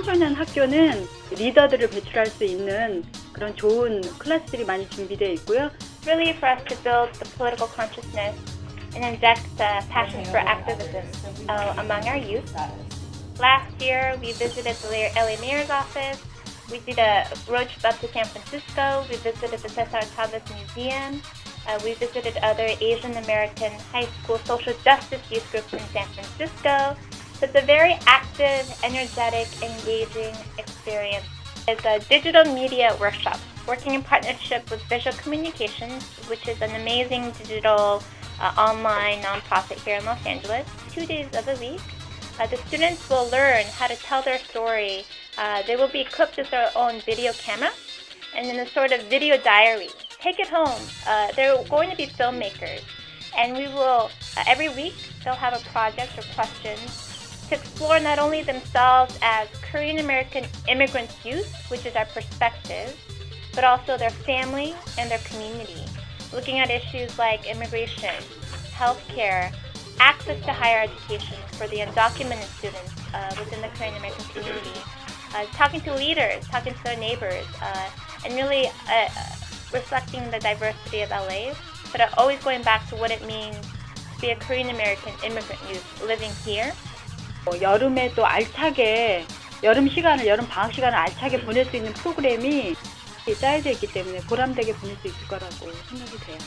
청소년 학교는 리더들을 배출할 수 있는 그런 좋은 클래스들이 많이 준비되어 있고요. really for us to build the political consciousness and inject the passion for activism uh, among our youth. Last year, we visited the LA Mayor's office. We did a road trip up to San Francisco. We visited the Cesar Chavez Museum. Uh, we visited other Asian American high school social justice youth groups in San Francisco. It's a very active, energetic, engaging experience. It's a digital media workshop working in partnership with Visual Communications, which is an amazing digital uh, online nonprofit here in Los Angeles. Two days of the week, uh, the students will learn how to tell their story. Uh, they will be equipped with their own video camera and in a sort of video diary. Take it home. Uh, they're going to be filmmakers. And we will, uh, every week, they'll have a project or questions to explore not only themselves as Korean American immigrant youth, which is our perspective, but also their family and their community, looking at issues like immigration, healthcare, access to higher education for the undocumented students uh, within the Korean American community, uh, talking to leaders, talking to their neighbors, uh, and really uh, reflecting the diversity of LA, but always going back to what it means to be a Korean American immigrant youth living here. 어, 여름에 또 알차게 여름 시간을 여름 방학 시간을 알차게 보낼 수 있는 프로그램이 짜여져 있기 때문에 보람되게 보낼 수 있을 거라고 생각이 돼요.